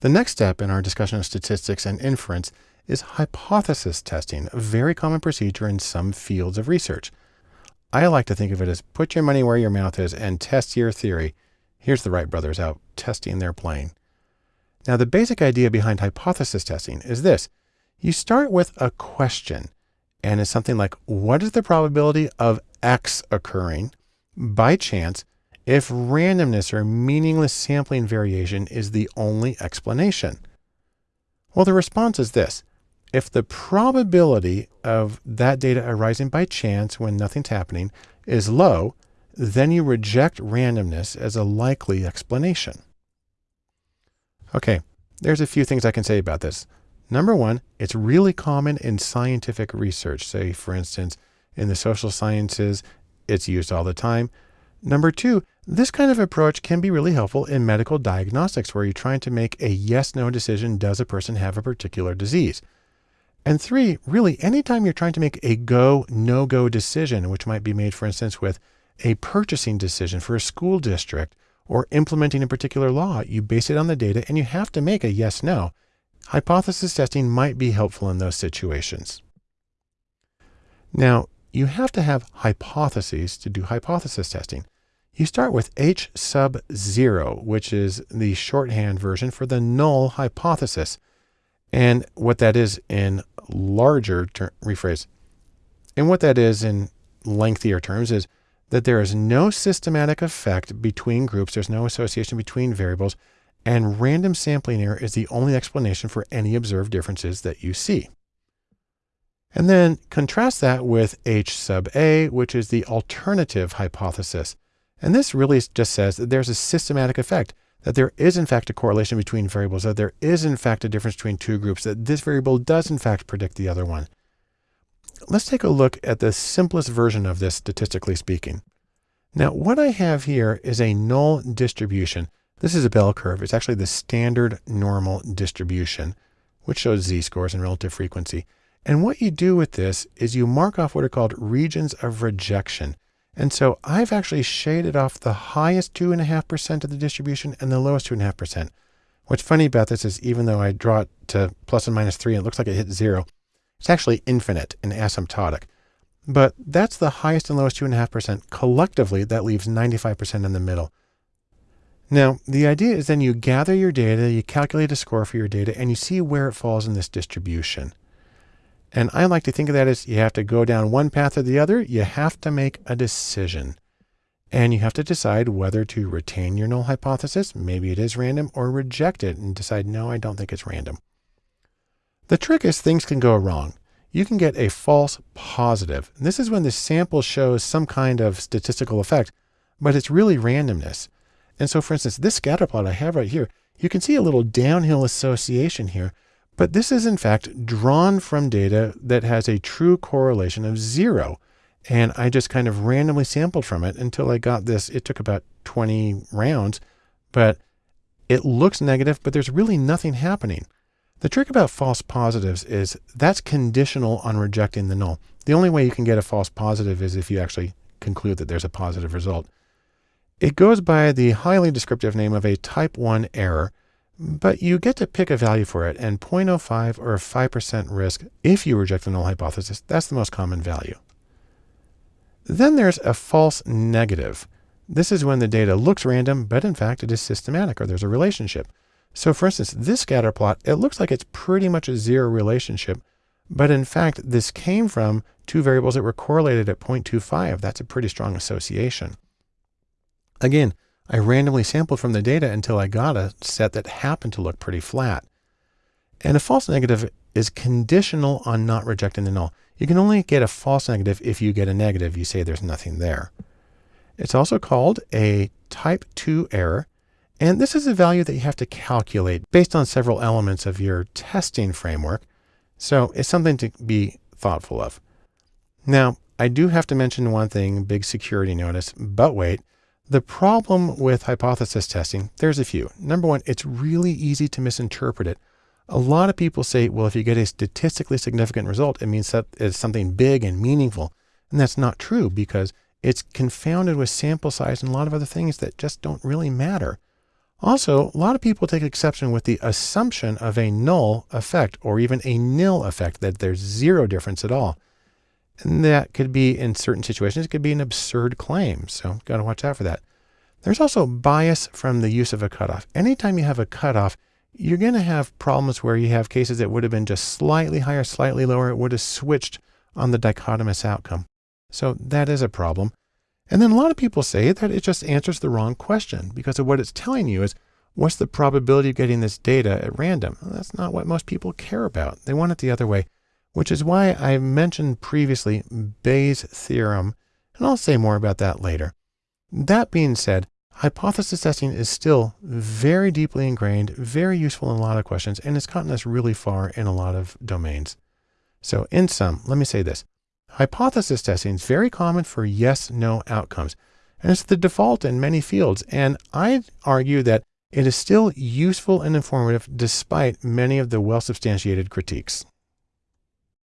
The next step in our discussion of statistics and inference is hypothesis testing, a very common procedure in some fields of research. I like to think of it as put your money where your mouth is and test your theory. Here's the Wright brothers out testing their plane. Now, the basic idea behind hypothesis testing is this. You start with a question, and it's something like, what is the probability of X occurring by chance if randomness or meaningless sampling variation is the only explanation? Well, the response is this. If the probability of that data arising by chance when nothing's happening is low, then you reject randomness as a likely explanation. Okay, there's a few things I can say about this. Number one, it's really common in scientific research. Say, for instance, in the social sciences, it's used all the time. Number two, this kind of approach can be really helpful in medical diagnostics where you're trying to make a yes no decision does a person have a particular disease? And three, really, anytime you're trying to make a go, no go decision, which might be made, for instance, with a purchasing decision for a school district or implementing a particular law, you base it on the data and you have to make a yes no. Hypothesis testing might be helpful in those situations. Now, you have to have hypotheses to do hypothesis testing. You start with H sub zero, which is the shorthand version for the null hypothesis. And what that is in larger rephrase, and what that is in lengthier terms is that there is no systematic effect between groups. There's no association between variables and random sampling error is the only explanation for any observed differences that you see. And then contrast that with H sub A, which is the alternative hypothesis. And this really just says that there's a systematic effect, that there is in fact a correlation between variables, that there is in fact a difference between two groups, that this variable does in fact predict the other one. Let's take a look at the simplest version of this statistically speaking. Now what I have here is a null distribution. This is a bell curve. It's actually the standard normal distribution, which shows z-scores and relative frequency. And what you do with this is you mark off what are called regions of rejection. And so I've actually shaded off the highest 2.5% of the distribution and the lowest 2.5%. What's funny about this is even though I draw it to plus and minus 3 and it looks like it hits 0, it's actually infinite and asymptotic. But that's the highest and lowest 2.5%. Collectively, that leaves 95% in the middle. Now, the idea is then you gather your data, you calculate a score for your data, and you see where it falls in this distribution. And I like to think of that as you have to go down one path or the other. You have to make a decision. And you have to decide whether to retain your null hypothesis, maybe it is random, or reject it and decide, no, I don't think it's random. The trick is things can go wrong. You can get a false positive. And this is when the sample shows some kind of statistical effect, but it's really randomness. And so for instance, this scatter plot I have right here, you can see a little downhill association here, but this is in fact drawn from data that has a true correlation of zero. And I just kind of randomly sampled from it until I got this. It took about 20 rounds, but it looks negative, but there's really nothing happening. The trick about false positives is that's conditional on rejecting the null. The only way you can get a false positive is if you actually conclude that there's a positive result. It goes by the highly descriptive name of a type 1 error, but you get to pick a value for it and 0.05 or 5% risk if you reject the null hypothesis. That's the most common value. Then there's a false negative. This is when the data looks random, but in fact it is systematic or there's a relationship. So for instance, this scatter plot, it looks like it's pretty much a zero relationship, but in fact, this came from two variables that were correlated at 0.25. That's a pretty strong association. Again, I randomly sampled from the data until I got a set that happened to look pretty flat. And a false negative is conditional on not rejecting the null. You can only get a false negative if you get a negative. You say there's nothing there. It's also called a type 2 error. And this is a value that you have to calculate based on several elements of your testing framework. So it's something to be thoughtful of. Now, I do have to mention one thing, big security notice, but wait, the problem with hypothesis testing, there's a few. Number one, it's really easy to misinterpret it. A lot of people say, well, if you get a statistically significant result, it means that it's something big and meaningful. And that's not true because it's confounded with sample size and a lot of other things that just don't really matter. Also, a lot of people take exception with the assumption of a null effect or even a nil effect, that there's zero difference at all. And that could be, in certain situations, it could be an absurd claim. So, got to watch out for that. There's also bias from the use of a cutoff. Anytime you have a cutoff, you're going to have problems where you have cases that would have been just slightly higher, slightly lower. It would have switched on the dichotomous outcome. So that is a problem. And then a lot of people say that it just answers the wrong question because of what it's telling you is what's the probability of getting this data at random? Well, that's not what most people care about. They want it the other way, which is why I mentioned previously Bayes' theorem, and I'll say more about that later. That being said, hypothesis testing is still very deeply ingrained, very useful in a lot of questions, and it's gotten us really far in a lot of domains. So in sum, let me say this. Hypothesis testing is very common for yes-no outcomes, and it's the default in many fields. And I'd argue that it is still useful and informative despite many of the well-substantiated critiques.